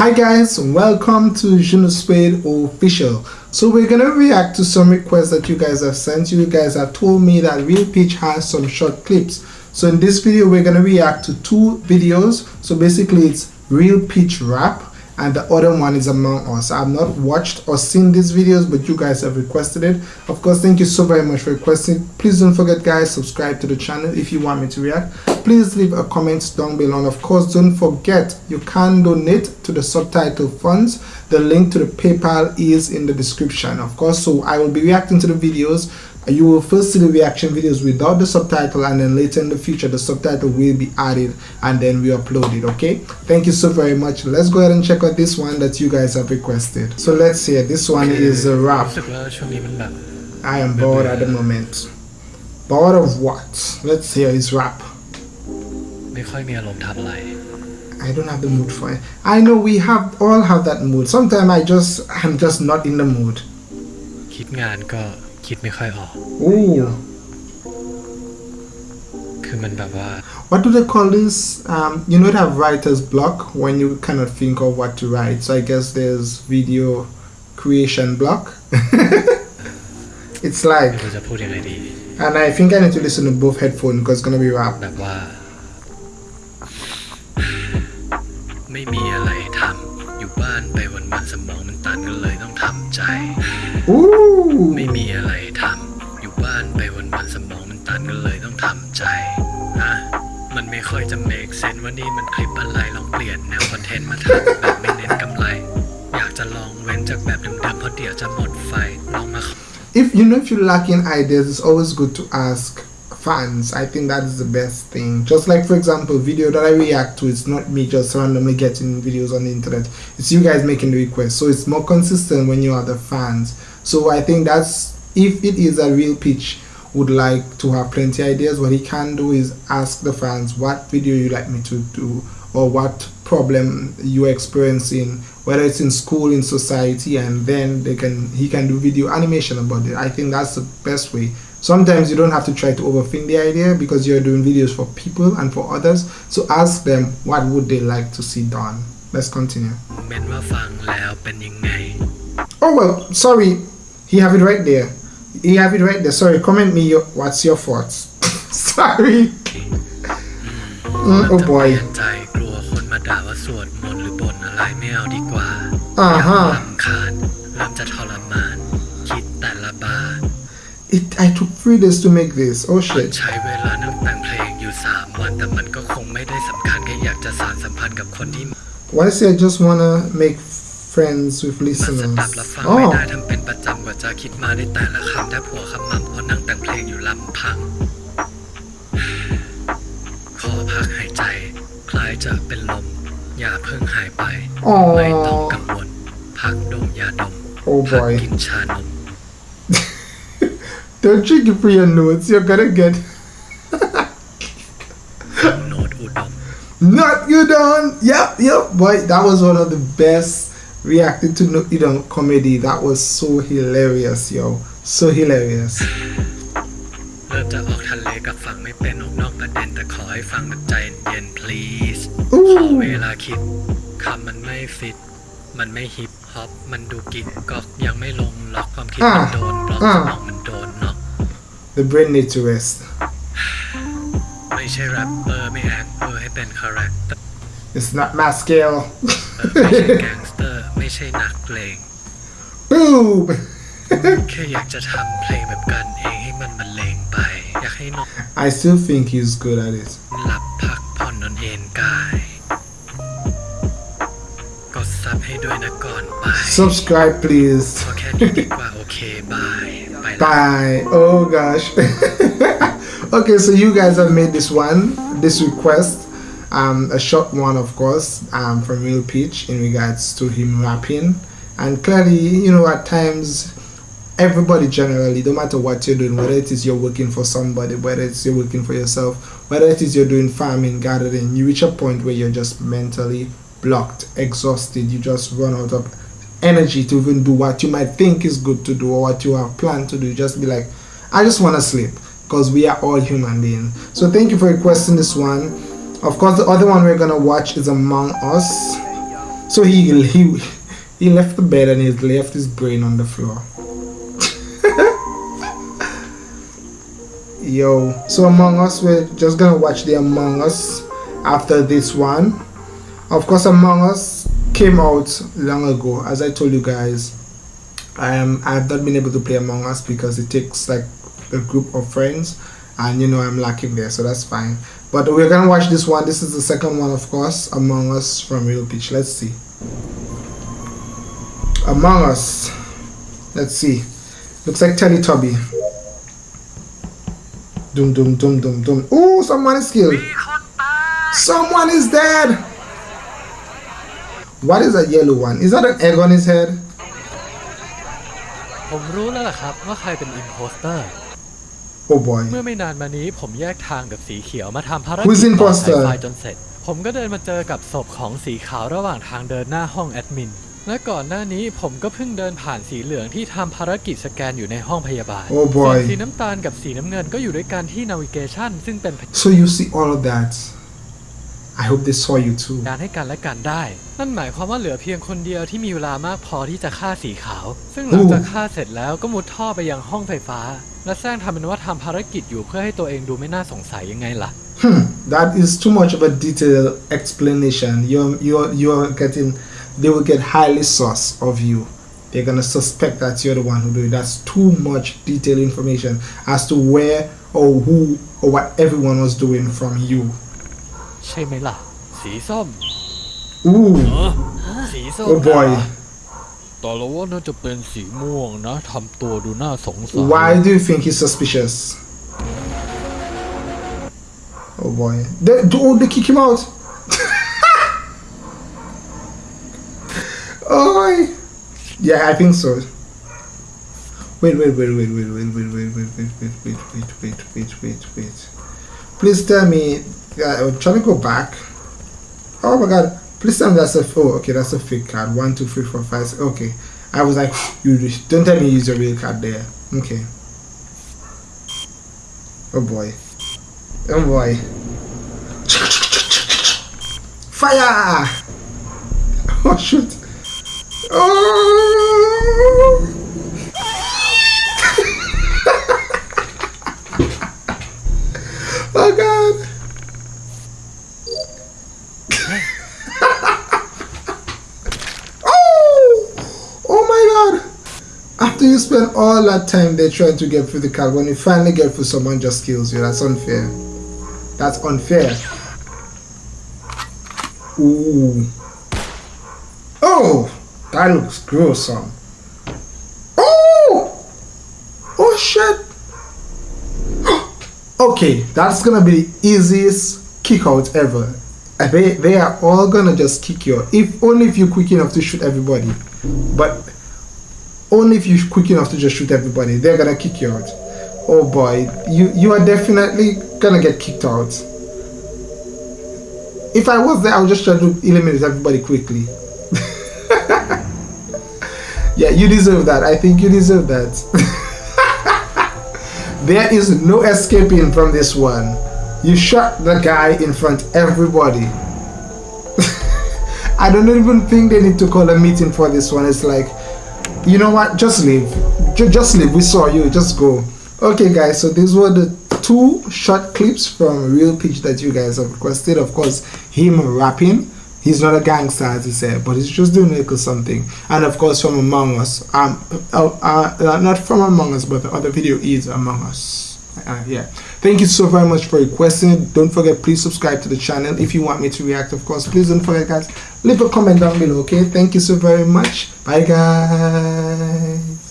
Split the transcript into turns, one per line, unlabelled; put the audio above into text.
Hi guys, welcome to Junospade official. So we're gonna react to some requests that you guys have sent. You guys have told me that Real Pitch has some short clips. So in this video, we're gonna react to two videos. So basically, it's Real Pitch rap and the other one is Among Us. I've not watched or seen these videos, but you guys have requested it. Of course, thank you so very much for requesting. Please don't forget, guys, subscribe to the channel if you want me to react. Please leave a comment down below. And of course, don't forget, you can donate to the subtitle funds. The link to the PayPal is in the description, of course. So I will be reacting to the videos you will first see the reaction videos without the subtitle and then later in the future the subtitle will be added and then we upload it okay thank you so very much let's go ahead and check out this one that you guys have requested so let's see this one is a rap i am bored at the moment bored of what let's hear his rap I don't have the mood for it. I know we have all have that mood. Sometimes I just I'm just not in the mood.
คิดงานก็ คิดไม่ค่อยออก
Ooh.
คือมันแบบว่า
What do they call this? Um, you know, have writer's block when you cannot think of what to write. So I guess there's video creation block. it's
ไม่
like,
รู้จะพูดยังไงดี
and I think I need to listen to both headphones because it's gonna be rap.
แบบว่า ไม่มีอะไรทำอยู่บ้านไปวันวันๆสมองมันตันก็เลยต้องทำใจ
Ooh.
ไม่มีอะไร ค่อยจะ make sense ว่านี่มันคลิปอะไรลองเปลี่ยนแนวคอนเทนต์มาทำแบบไม่เน้นกำไร อยากจะลองเว้นจากแบบเดิมๆเพราะเดี๋ยวจะหมดไฟลองมา
If you know if you're lacking ideas, it's always good to ask fans. I think that is the best thing. Just like for example, video that I react to, it's not me just randomly getting videos on the internet. It's you guys making the request. So it's more consistent when you are the fans. So I think that's if it is a real pitch would like to have plenty ideas what he can do is ask the fans what video you like me to do or what problem you're experiencing whether it's in school in society and then they can he can do video animation about it. I think that's the best way. Sometimes you don't have to try to overthink the idea because you're doing videos for people and for others. So ask them what would they like to see done. Let's continue. Oh well sorry. He have it right there He have it right there. Sorry, comment me your, what's your thoughts. sorry. Mm, oh
ทำไม
boy.
ใจกลัวคนมาด่าว่าสวดมนต์หรือบ่นอะไรไม่เอาดีกว่า
อ่าฮะ
ลำคาญเริ่มจะทรมาน คิดแต่ละบาท
It I took three days to make this. Oh
มัน
shit.
ใช้เวลานั่งแต่งเพลงอยู่ 3 วัน แต่มันก็คงไม่ได้สำคัญแค่อยากจะสานสัมพันธ์กับคนที่
Why say I just wanna make friends with
มันส
listeners?
ดับและฟังไม่
Oh.
ได้ทำเป็นประจำกว่าจะคิดมาได้แต่ละคำแทบหัวขมำเพราะนั่งแต่งเพลงอยู่ลำพัง ขอพักหายใจ คล้ายจะเป็นลม อย่าเพิ่งหายไปไม่ต้อง
Oh.
กังวล พักดมยาดม
Oh
พัก
boy.
กินชานม
Don't trick it for your notes. You're gonna get
ฟังโน้ตอุดม
not you done. Yep, yep. Boy, that was one of the best reacted to no you know comedy. That was so hilarious, yo. So hilarious.
เริ่มจะออกทะเลกับฟังไม่เป็นออกนอกประเด็นแต่ขอให้ฟังแบบใจเย็น please
อู้
ขอเวลาคิดคำมันไม่ฟิต มันไม่ฮิปฮอปมันดูกิ๊กก๊อกยังไม่ลงล็อกความคิดมันโดนบล็อกสมองมันโดนน็อก
The brain needs to rest.
ไม่ใช่แรปเปอร์ไม่แอคเปอร์ให้เป็นคาแรคเตอร์
It's not my scale.
ไม่ใช่แก๊งสเตอร์ไม่ใช่นักเลง
Boom.
แค่อยากจะทำเพลงแบบกันเองให้มันบรรเลงไป อยากให้นก
I still think he's good at it.
หลับพักผ่อนนอนเอนกาย กดซับให้ด้วยนะก่อนไป
Subscribe, please.
พอแค่นี้ดีกว่าโอเคบายไปละ
Bye. Oh gosh. okay, so you guys have made this one, this request, um, a short one, of course, um, from Real Peach in regards to him rapping, and clearly, you know, at times, everybody generally, no matter what you're doing, whether it is you're working for somebody, whether it's you're working for yourself, whether it is you're doing farming, gardening, you reach a point where you're just mentally blocked, exhausted, you just run out of energy to even do what you might think is good to do or what you have planned to do. Just be like, I just want to sleep because we are all human beings. So thank you for requesting this one. Of course, the other one we're gonna watch is Among Us. So he he he left the bed and he left his brain on the floor. Yo, so Among Us, we're just gonna watch the Among Us after this one. Of course, Among Us came out long ago, as I told you guys. I am I've not been able to play Among Us because it takes like a group of friends, and you know I'm lacking there, so that's fine. But we're gonna watch this one. This is the second one, of course, Among Us from Real Pitch. Let's see. Among Us. Let's see. Looks like Teletubby. Doom, doom, doom, doom, doom. Oh, someone is killed. Someone is dead. What is that yellow one? Is that an egg on his head?
ผมรู้แล้วล่ะครับว่าใครเป็นอิมโพสเตอร์
Oh boy.
เมื่อไม่นานมานี้ผมแยกทางกับสีเขียวมาทำภารกิจ
Who's
ต่อ
imposter?
สายไฟจนเสร็จ ผมก็เดินมาเจอกับศพของสีขาวระหว่างทางเดินหน้าห้องแอดมิน และก่อนหน้านี้ผมก็เพิ่งเดินผ่านสีเหลืองที่ทำภารกิจสแกนอยู่ในห้องพยาบาล
Oh boy
ส่วนสีน้ำตาลกับสีน้ำเงินก็อยู่ด้วยกันที่นาวิเกชันซึ่งเป็น
So you see all of that. I hope they saw you too.
การให้กันและกันได้ นั่นหมายความว่าเหลือเพียงคนเดียวที่มีเวลามากพอที่จะฆ่าสีขาว ซึ่งหลังจากฆ่าเสร็จแล้วก็มุดท่อไปยังห้องไฟฟ้า และแซงทำเป็นว่าทำภารกิจอยู่เพื่อให้ตัวเองดูไม่น่าสงสัยยังไงล่ะ
Hmm, that is too much of a detailed explanation. You're you're you're getting they will get highly sus of you. They're gonna suspect that you're the one who do it. That's too much detailed information as to where or who or what everyone was doing from you.
ใช่ไหมล่ะ สีส้ม
Ooh,
สีส้ม
oh boy.
ต่อแล้วว่าน่าจะเป็นสีม่วงนะทำตัวดูน่าสงสัย
Why do you think he's suspicious? Oh boy. They, oh, they kick him out. oh, yeah, I think so. Wait, wait, wait, wait, wait, wait, wait, wait, wait, wait, wait, wait, wait, wait, wait, wait, wait. Please tell me. Yeah, I'm trying to go back. Oh my god. Please tell me that's a. Oh, okay, that's a fake card. One, two, three, four, five. Okay. I was like, you don't tell me you use your real card there. Okay. Oh boy. Oh boy. Fire! Oh shoot. Oh god. oh! Oh my god! After you spend all that time there trying to get through the card, when you finally get through, someone just kills you. That's unfair. That's unfair. Ooh. Oh! That looks gruesome. Oh! Oh shit! okay, that's gonna be the easiest kick out ever. They, they are all gonna just kick you. If only if you're quick enough to shoot everybody. But only if you're quick enough to just shoot everybody, they're gonna kick you out. Oh boy, you you are definitely gonna get kicked out. If I was there, I would just try to eliminate everybody quickly. yeah, you deserve that. I think you deserve that. there is no escaping from this one. You shot the guy in front everybody. I don't even think they need to call a meeting for this one. It's like, you know what? Just leave. Ju- just leave. We saw you. Just go. Okay, guys. So these were the two short clips from Real Pitch that you guys have requested. Of course, him rapping. He's not a gangster, as he said, but he's just doing a little something. And of course, from Among Us. Um, uh, uh, not from Among Us, but the other video is Among Us. Uh, yeah. Thank you so very much for requesting. Don't forget, please subscribe to the channel if you want me to react. Of course, please don't forget, guys. Leave a comment down below. Okay. Thank you so very much. Bye, guys.